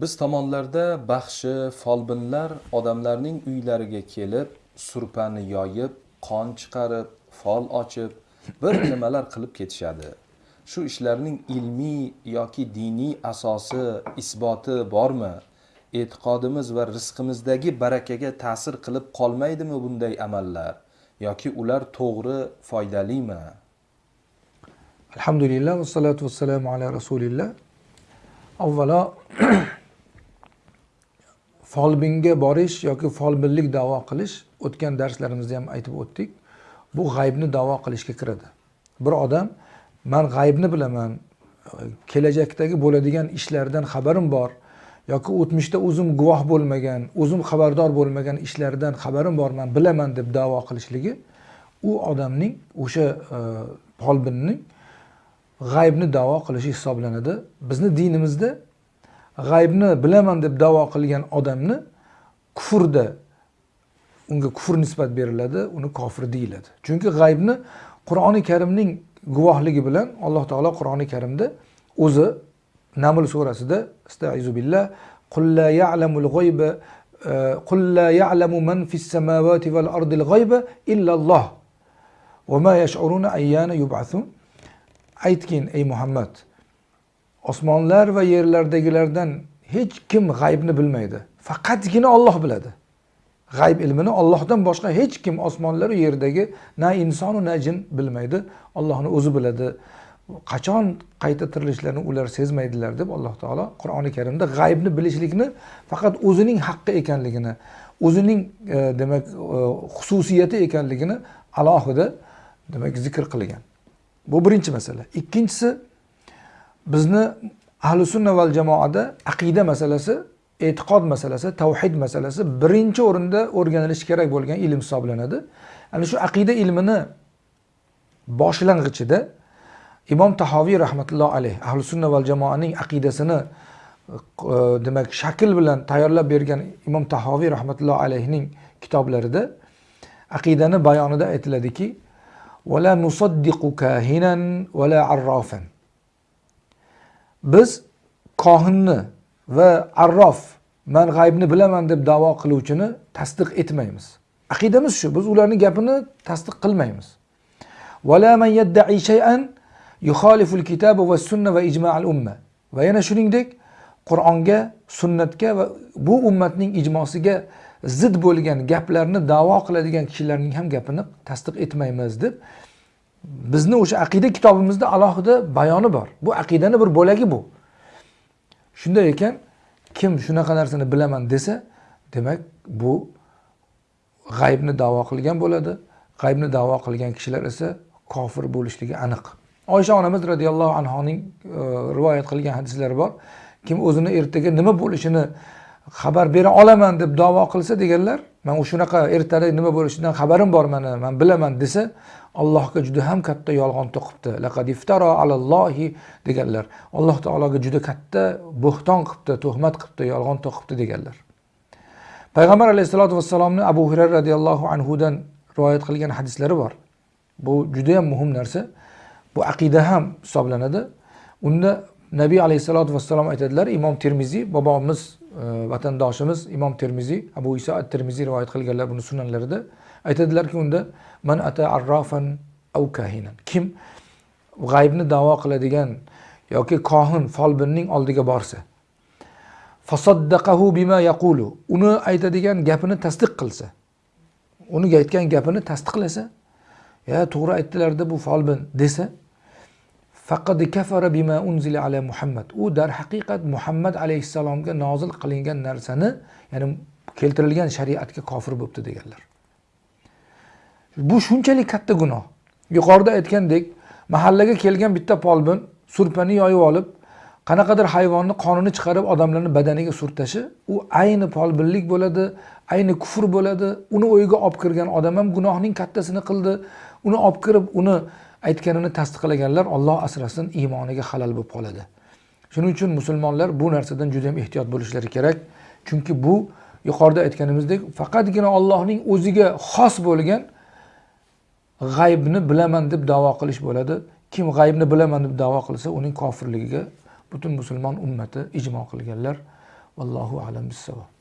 biz tomonlarda baxshi folbinlar odamlarning uylariga kelib surpani yoyib qon chiqarib fol ochib bir nimalar qilib ketishadi. Shu ishlarning ilmiy yoki diniy asosi isboti bormi? E'tiqodimiz va rizqimizdagi barakaga ta'sir qilib qolmaydimi bunday amallar? Yoki ular to'g'ri foydalimi? Alhamdulillah vassalatu vassalamu ala rasulillah. Avvalo folbinga borish yoki folbinlik davo qilish o'tgan darslarimizda ham aytib o'tdik bu g'aybni davo qilishga kiradi. Bir odam man g'aybni bilaman kelajakdagi bo'ladigan ishlardan xabarim bor yoki o'tmishda o'zim guvoh bo'lmagan o'zim xabardor bo'lmagan ishlardan xabarim bor man bilaman deb davo qilishligi u odamning o'sha e, g'aybni davo qilishi hisoblanadi. Bizni dinimizda g'aybni bilaman deb davo qilgan odamni kufrda unga kufr nisbat beriladi uni kofir deyiladi. Chunki g'aybni qur'oni karimning guvohligi bilan alloh taolo qur'oni karimda o'zi naml surasida astaizu billah ya'lamul g'oyba e, ya'lamu man fis samawati val ardil g'oyba illalloh va ma yash'uruna aytgin ey muhammad osmonlar va yerlardagilardan hech kim g'aybni bilmaydi. Faqatgina olloh biladi. G'ayb ilmini ollohdan boshqa hech kim osmonlaru yerdagi na insonu na jin bilmaydi. Ollohni o'zi biladi. Qachon qayta tirilishlarini ular sezmaydilar deb alloh taolo qur'oni karimda g'aybni bilishlikni faqat o'zining haqqi ekanligini o'zining e, demak e, xususiyati ekanligini alohida demak zikr qilgan. Bu birinchi masala. Ikkinchisi bizni ahli sunna val jamoada aqida masalasi e'tiqod masalasi tavhid masalasi birinchi o'rinda o'rganilishi kerak bo'lgan ilm hisoblanadi. Ana shu aqida ilmini boshlang'ichida imom tahoviy rahmatulloh alayh ahli sunna val jamoaning aqidasini e, demak shakl bilan tayyorlab bergan imom tahoviy rahmatulloh alayhning kitoblarida aqidani bayonida aytiladiki ولا nusaddiqu كاهنا ولا عرافا. Biz kohinni va arrof man g'aybni bilaman deb davo qiluvchini tasdiq etmaymiz. Aqidamiz shu biz ularni gapini tasdiq qilmaymiz. Va yana shuningdek qur'onga sunnatga va bu ummatning ijmosiga zid bo'lgan gaplarni davo qiladigan kishilarning ham gapini tasdiq etmaymiz deb bizni o'sha aqida kitobimizda alohida bayoni bor. Bu aqidani bir bo'lagi bu. Shunday ekan kim shunaqa narsani bilaman desa demak bu g'aybni davo qilgan bo'ladi. G'aybni davo qilgan kishilar esa kofir bo'lishligi aniq. Oysha onamiz roziyallohu anhoning e, rivoyat qilgan hadislari bor. Kim o'zini ertaga nima bo'lishini xabar bera olaman deb davo qilsa deganlar man shunaqa ertaga nima bo'lishidan xabarim bor mani man bilaman desa allohga juda ham katta yolg'on to'qibdi. Laqad iftaro alallohi deganlar. Alloh taologa juda katta bo'xton qilibdi tuhmat qilibdi yolg'on to'qibdi deganlar. Payg'ambar alayhissalotu vassalomni abu hurayra roziyallohu anhudan rivoyat qilgan hadislari bor. Bu judayam muhim narsa. Bu aqida ham hisoblanadi. Unda nabiy alayhissalotu vassalom aytadilar imom termiziy bobomiz Э, vatandoshimiz imom termiziy abu iso at termiziy rivoyat qilganlar buni sunanlarida aytadilarki unda man ata arrofan av kahinan kim g'aybni davo qiladigan yoki kohin folbinning oldiga borsa fasaddaqahu bima yaqulu uni aytadigan gapini tasdiq qilsa uni aytgan gapini tasdiqlasa ya to'g'ri aytdilarda bu folbin desa faqad kafara bima unzila ala muhammad. U darhaqiqat muhammad alayhissalomga nozil qilingan narsani ya'ni keltirilgan shariatga kofir bo'libdi deganlar. Bu shunchalik katta gunoh. Yuqorida aytgandek mahallaga kelgan bitta polbin surpani yoyib olib qanaqadir hayvonni qonini chiqarib odamlarni badaniga surtashi u ayni polbinlik bo'ladi ayni kufr bo'ladi. Uni o'yiga olib kirgan odam ham gunohning kattasini qildi. Uni olib kirib uni aytganini tasdiqlaganlar olloh asrasin iymoniga halal bo'lib qoladi. Shuning uchun musulmonlar bu narsadan juda yam ehtiyot bo'lishlari kerak. Chunki bu yuqorida aytganimizdek faqatgina ollohning o'ziga xos bo'lgan g'aybni bilaman deb davo qilish bo'ladi. Kim g'aybni bilaman deb da'vo qilsa uning kofirligiga butun musulmon ummati ijmo qilganlar. Vallohu alam bissavob